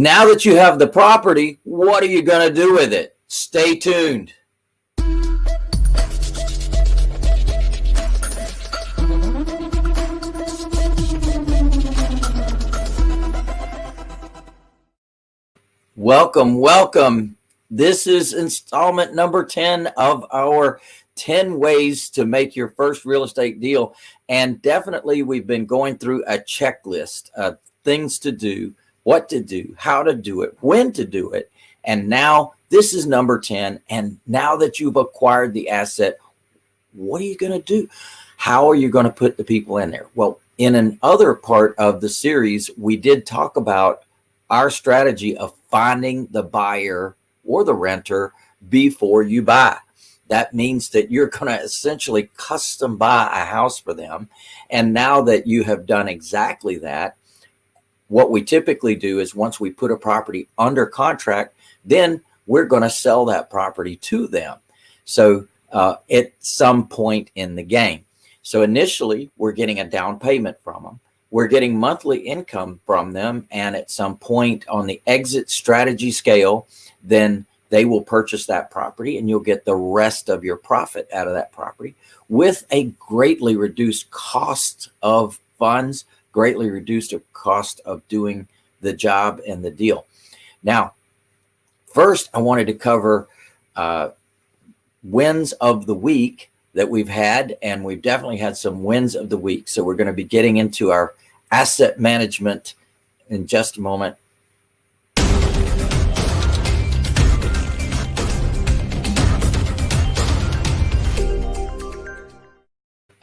Now that you have the property, what are you going to do with it? Stay tuned. Welcome, welcome. This is installment number 10 of our 10 ways to make your first real estate deal. And definitely we've been going through a checklist of things to do, what to do, how to do it, when to do it. And now this is number 10. And now that you've acquired the asset, what are you going to do? How are you going to put the people in there? Well, in another part of the series, we did talk about our strategy of finding the buyer or the renter before you buy. That means that you're going to essentially custom buy a house for them. And now that you have done exactly that, what we typically do is once we put a property under contract, then we're going to sell that property to them. So uh, at some point in the game. So initially we're getting a down payment from them. We're getting monthly income from them. And at some point on the exit strategy scale, then they will purchase that property and you'll get the rest of your profit out of that property with a greatly reduced cost of funds, greatly reduced the cost of doing the job and the deal. Now, first, I wanted to cover uh, wins of the week that we've had, and we've definitely had some wins of the week. So we're going to be getting into our asset management in just a moment.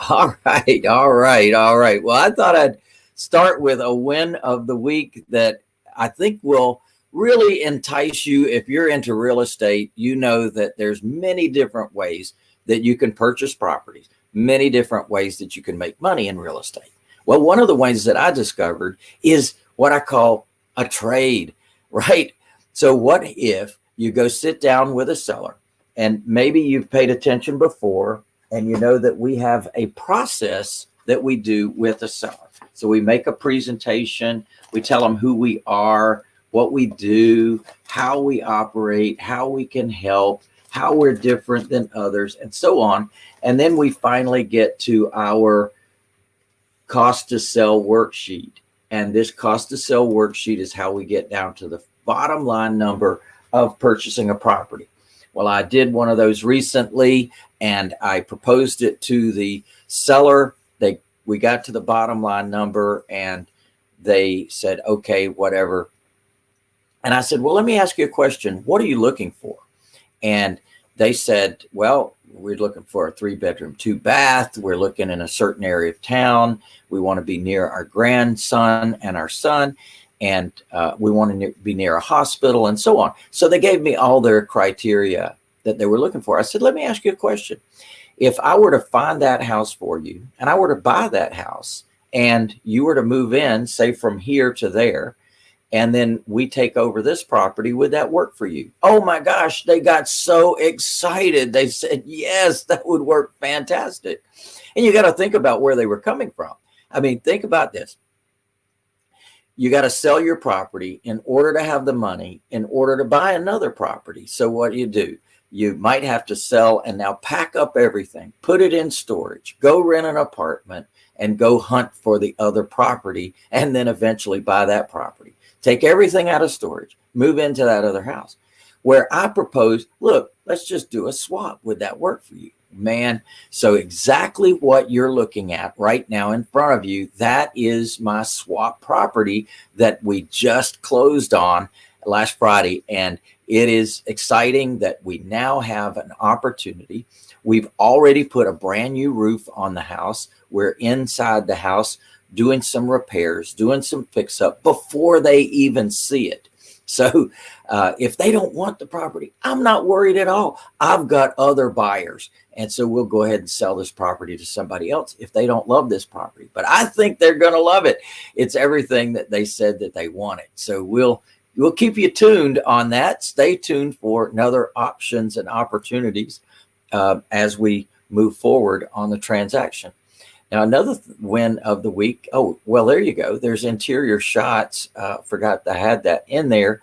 All right, all right, all right. Well, I thought I'd start with a win of the week that I think will really entice you. If you're into real estate, you know that there's many different ways that you can purchase properties, many different ways that you can make money in real estate. Well, one of the ways that I discovered is what I call a trade, right? So what if you go sit down with a seller and maybe you've paid attention before and you know that we have a process that we do with a seller. So we make a presentation, we tell them who we are, what we do, how we operate, how we can help, how we're different than others, and so on. And then we finally get to our cost to sell worksheet. And this cost to sell worksheet is how we get down to the bottom line number of purchasing a property. Well, I did one of those recently and I proposed it to the seller. They, we got to the bottom line number and they said, okay, whatever. And I said, well, let me ask you a question. What are you looking for? And they said, well, we're looking for a three bedroom, two bath. We're looking in a certain area of town. We want to be near our grandson and our son. And uh, we want to be near a hospital and so on. So they gave me all their criteria that they were looking for. I said, let me ask you a question. If I were to find that house for you and I were to buy that house and you were to move in, say from here to there, and then we take over this property, would that work for you? Oh my gosh, they got so excited. They said, yes, that would work fantastic. And you got to think about where they were coming from. I mean, think about this. You got to sell your property in order to have the money in order to buy another property. So what do you do? You might have to sell and now pack up everything, put it in storage, go rent an apartment and go hunt for the other property and then eventually buy that property take everything out of storage, move into that other house. Where I propose, look, let's just do a swap. Would that work for you? Man, so exactly what you're looking at right now in front of you, that is my swap property that we just closed on last Friday. And it is exciting that we now have an opportunity. We've already put a brand new roof on the house. We're inside the house doing some repairs, doing some fix up before they even see it. So uh, if they don't want the property, I'm not worried at all. I've got other buyers. And so we'll go ahead and sell this property to somebody else if they don't love this property. But I think they're going to love it. It's everything that they said that they wanted. So we'll we'll keep you tuned on that. Stay tuned for another options and opportunities uh, as we move forward on the transaction. Now, another win of the week. Oh, well, there you go. There's interior shots. Uh, forgot I had that in there.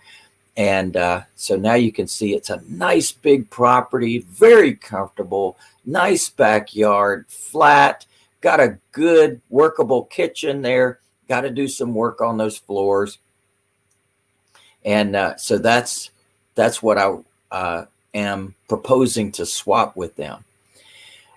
And uh, so now you can see it's a nice big property, very comfortable, nice backyard, flat, got a good workable kitchen there. Got to do some work on those floors. And uh, so that's that's what I uh, am proposing to swap with them.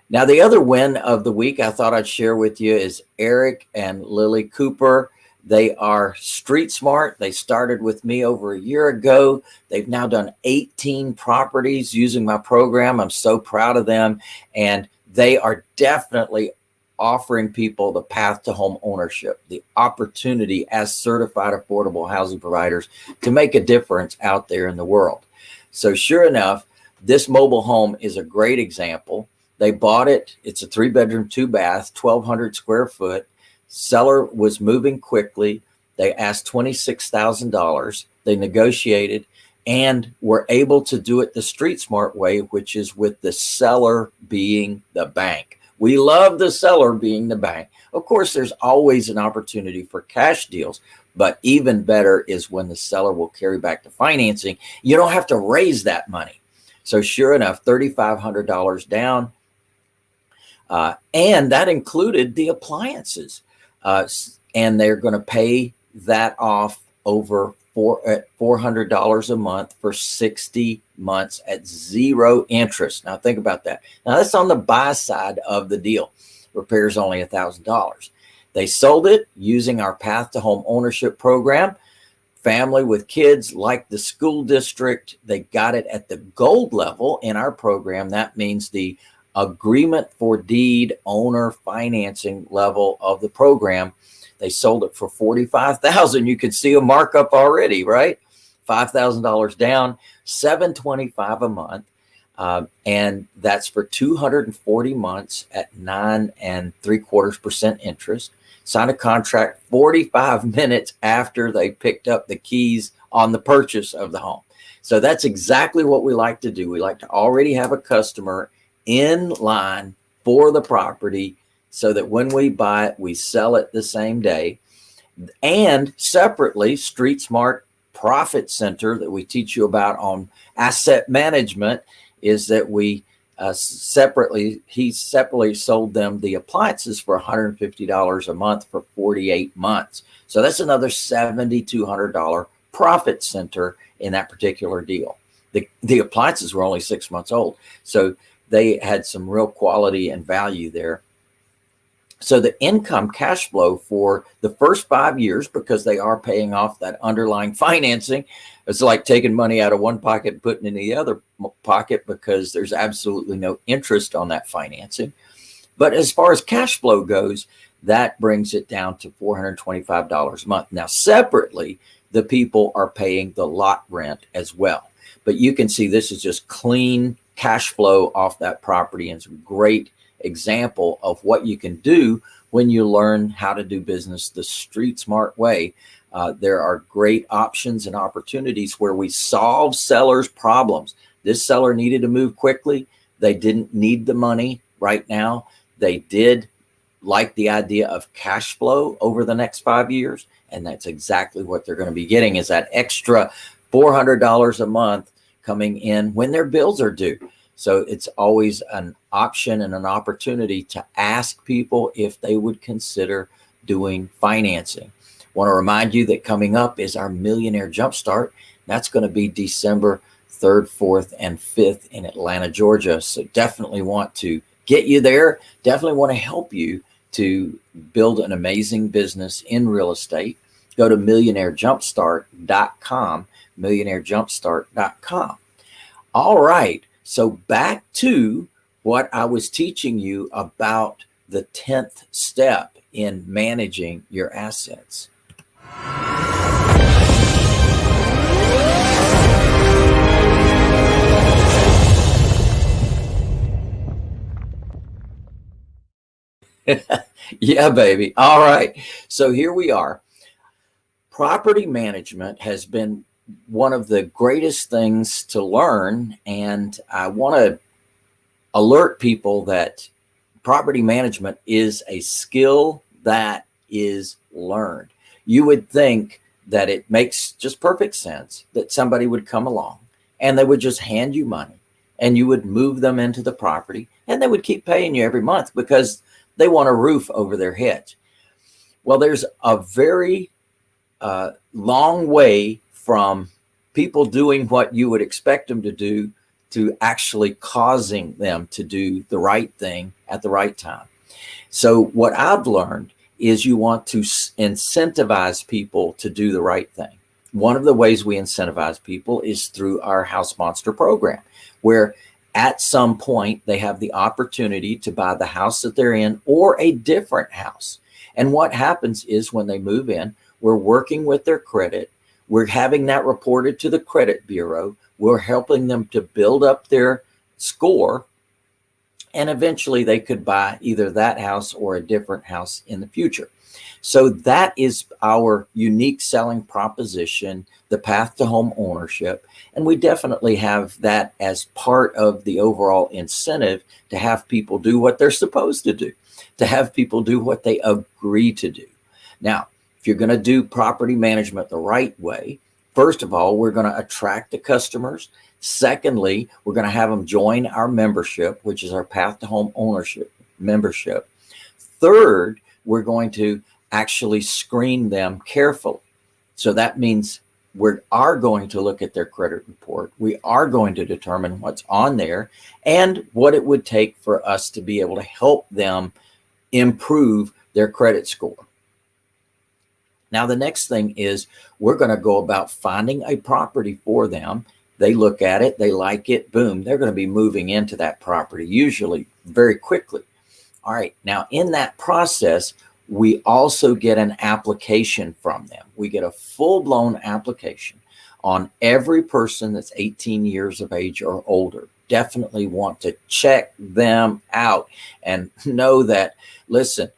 Now, the other win of the week I thought I'd share with you is Eric and Lily Cooper. They are street smart. They started with me over a year ago. They've now done 18 properties using my program. I'm so proud of them. And they are definitely offering people the path to home ownership, the opportunity as certified affordable housing providers to make a difference out there in the world. So sure enough, this mobile home is a great example. They bought it. It's a three bedroom, two bath, 1200 square foot. Seller was moving quickly. They asked $26,000. They negotiated and were able to do it the street smart way, which is with the seller being the bank. We love the seller being the bank. Of course, there's always an opportunity for cash deals, but even better is when the seller will carry back the financing. You don't have to raise that money. So sure enough, $3,500 down. Uh, and that included the appliances. Uh, and they're going to pay that off over four at $400 a month for 60 months at zero interest. Now think about that. Now that's on the buy side of the deal. Repairs only a thousand dollars. They sold it using our path to home ownership program. Family with kids like the school district, they got it at the gold level in our program. That means the agreement for deed owner financing level of the program. They sold it for 45,000. You could see a markup already, right? $5,000 down, 725 a month. Um, and that's for 240 months at nine and three quarters percent interest sign a contract 45 minutes after they picked up the keys on the purchase of the home. So that's exactly what we like to do. We like to already have a customer in line for the property so that when we buy it, we sell it the same day. And separately, Street Smart Profit Center that we teach you about on asset management is that we uh, separately, he separately sold them the appliances for $150 a month for 48 months. So that's another $7,200 profit center in that particular deal. The, the appliances were only six months old. So they had some real quality and value there. So the income cash flow for the first five years, because they are paying off that underlying financing, it's like taking money out of one pocket and putting it in the other pocket because there's absolutely no interest on that financing. But as far as cash flow goes, that brings it down to $425 a month. Now, separately, the people are paying the lot rent as well. But you can see this is just clean cash flow off that property and some great example of what you can do when you learn how to do business the street smart way. Uh, there are great options and opportunities where we solve sellers problems. This seller needed to move quickly. They didn't need the money right now. They did like the idea of cash flow over the next five years. And that's exactly what they're going to be getting is that extra $400 a month coming in when their bills are due. So it's always an option and an opportunity to ask people if they would consider doing financing. Want to remind you that coming up is our Millionaire Jumpstart. That's going to be December 3rd, 4th, and 5th in Atlanta, Georgia. So definitely want to get you there. Definitely want to help you to build an amazing business in real estate. Go to millionairejumpstart.com, millionairejumpstart.com. All right. So back to what I was teaching you about the 10th step in managing your assets. yeah, baby. All right. So here we are. Property management has been one of the greatest things to learn. And I want to alert people that property management is a skill that is learned. You would think that it makes just perfect sense that somebody would come along and they would just hand you money and you would move them into the property and they would keep paying you every month because they want a roof over their heads. Well, there's a very uh, long way from people doing what you would expect them to do to actually causing them to do the right thing at the right time. So what I've learned is you want to incentivize people to do the right thing. One of the ways we incentivize people is through our House Monster program, where at some point they have the opportunity to buy the house that they're in or a different house. And what happens is when they move in, we're working with their credit. We're having that reported to the credit bureau. We're helping them to build up their score. And eventually they could buy either that house or a different house in the future. So that is our unique selling proposition, the path to home ownership. And we definitely have that as part of the overall incentive to have people do what they're supposed to do, to have people do what they agree to do. Now, if you're going to do property management the right way, first of all, we're going to attract the customers. Secondly, we're going to have them join our membership, which is our path to home ownership membership. Third, we're going to actually screen them carefully. So that means we are going to look at their credit report. We are going to determine what's on there and what it would take for us to be able to help them improve their credit score. Now, the next thing is we're going to go about finding a property for them. They look at it, they like it, boom, they're going to be moving into that property, usually very quickly. All right, now in that process, we also get an application from them. We get a full-blown application on every person that's 18 years of age or older. Definitely want to check them out and know that, listen,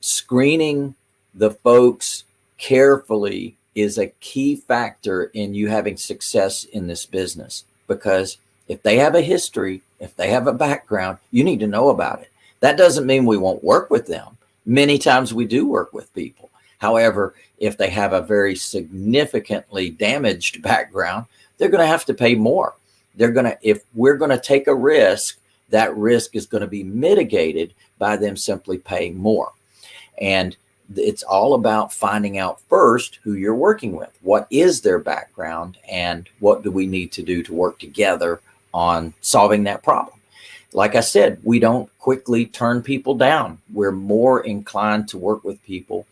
screening the folks carefully is a key factor in you having success in this business because if they have a history, if they have a background, you need to know about it. That doesn't mean we won't work with them Many times we do work with people. However, if they have a very significantly damaged background, they're going to have to pay more. They're going to, if we're going to take a risk, that risk is going to be mitigated by them simply paying more. And it's all about finding out first who you're working with. What is their background and what do we need to do to work together on solving that problem? like I said, we don't quickly turn people down. We're more inclined to work with people.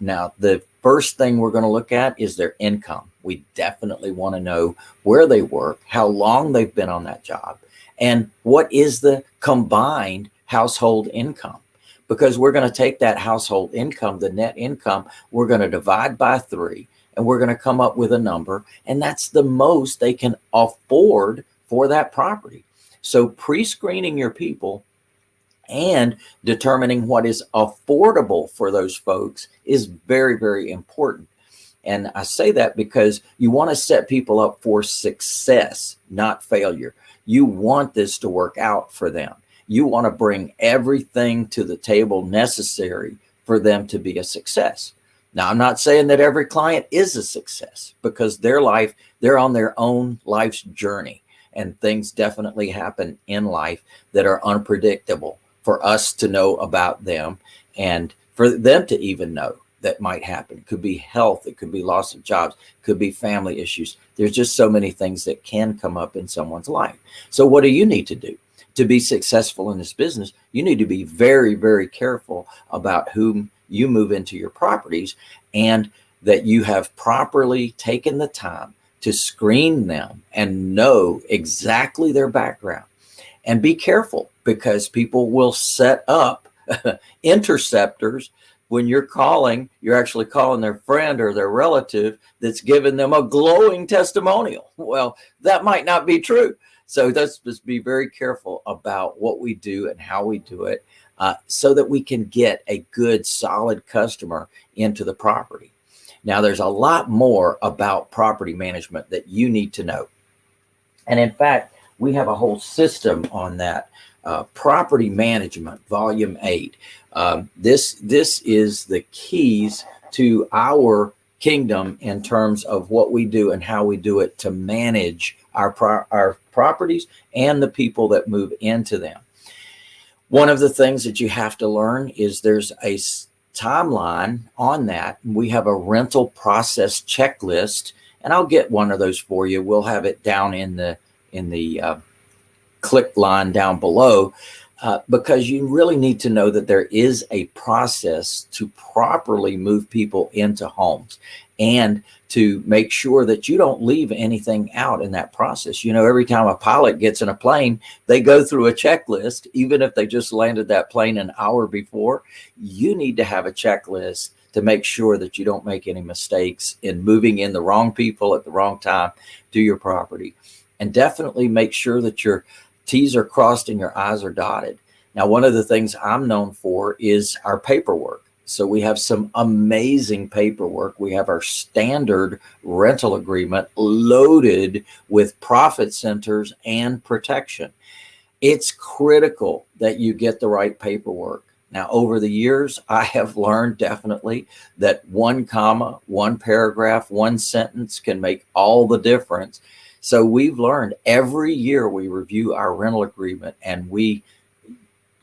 Now, the first thing we're going to look at is their income. We definitely want to know where they work, how long they've been on that job, and what is the combined household income. Because we're going to take that household income, the net income, we're going to divide by three, and we're going to come up with a number, and that's the most they can afford for that property. So pre-screening your people and determining what is affordable for those folks is very, very important. And I say that because you want to set people up for success, not failure. You want this to work out for them. You want to bring everything to the table necessary for them to be a success. Now, I'm not saying that every client is a success because their life, they're on their own life's journey and things definitely happen in life that are unpredictable for us to know about them and for them to even know that might happen. It could be health, it could be loss of jobs, could be family issues. There's just so many things that can come up in someone's life. So what do you need to do? To be successful in this business, you need to be very, very careful about whom you move into your properties and that you have properly taken the time to screen them and know exactly their background. And be careful because people will set up interceptors when you're calling, you're actually calling their friend or their relative that's given them a glowing testimonial. Well, that might not be true. So let's just be very careful about what we do and how we do it uh, so that we can get a good, solid customer into the property. Now, there's a lot more about property management that you need to know. And in fact, we have a whole system on that uh, property management, volume eight. Um, this this is the keys to our kingdom in terms of what we do and how we do it to manage our pro our properties and the people that move into them. One of the things that you have to learn is there's a timeline on that. We have a rental process checklist, and I'll get one of those for you. We'll have it down in the in the uh, click line down below uh, because you really need to know that there is a process to properly move people into homes and to make sure that you don't leave anything out in that process. You know, every time a pilot gets in a plane, they go through a checklist, even if they just landed that plane an hour before, you need to have a checklist to make sure that you don't make any mistakes in moving in the wrong people at the wrong time to your property. And definitely make sure that your T's are crossed and your I's are dotted. Now, one of the things I'm known for is our paperwork. So we have some amazing paperwork. We have our standard rental agreement loaded with profit centers and protection. It's critical that you get the right paperwork. Now, over the years, I have learned definitely that one comma, one paragraph, one sentence can make all the difference. So we've learned every year we review our rental agreement and we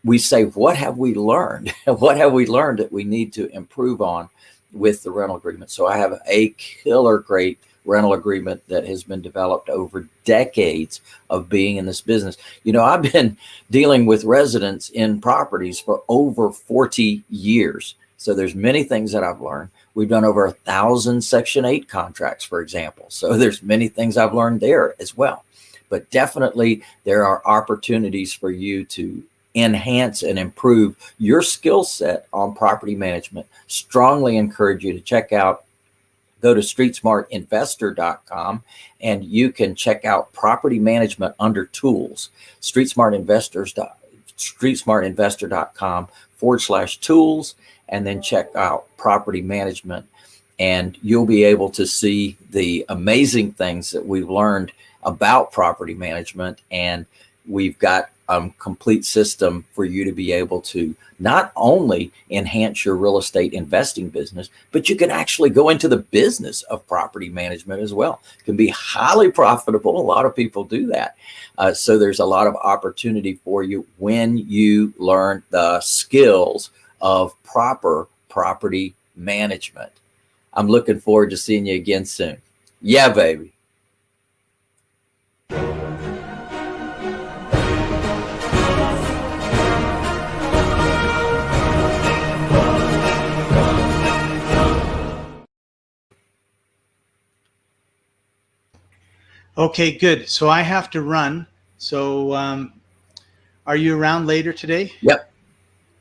we say, what have we learned? what have we learned that we need to improve on with the rental agreement? So I have a killer great rental agreement that has been developed over decades of being in this business. You know, I've been dealing with residents in properties for over 40 years. So there's many things that I've learned. We've done over a thousand Section 8 contracts, for example. So there's many things I've learned there as well. But definitely there are opportunities for you to enhance and improve your skill set on property management. Strongly encourage you to check out go to streetsmartinvestor.com and you can check out property management under tools. Streetsmartinvestors streetsmartinvestor.com forward slash tools and then check out property management and you'll be able to see the amazing things that we've learned about property management and we've got a complete system for you to be able to not only enhance your real estate investing business, but you can actually go into the business of property management as well. It can be highly profitable. A lot of people do that. Uh, so there's a lot of opportunity for you when you learn the skills of proper property management. I'm looking forward to seeing you again soon. Yeah, baby. Okay, good. So I have to run. So um, are you around later today? Yep.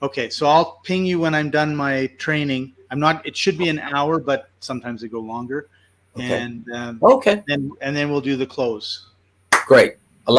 Okay, so I'll ping you when I'm done my training. I'm not. It should be an hour, but sometimes they go longer. Okay. And um, Okay. and and then we'll do the close. Great.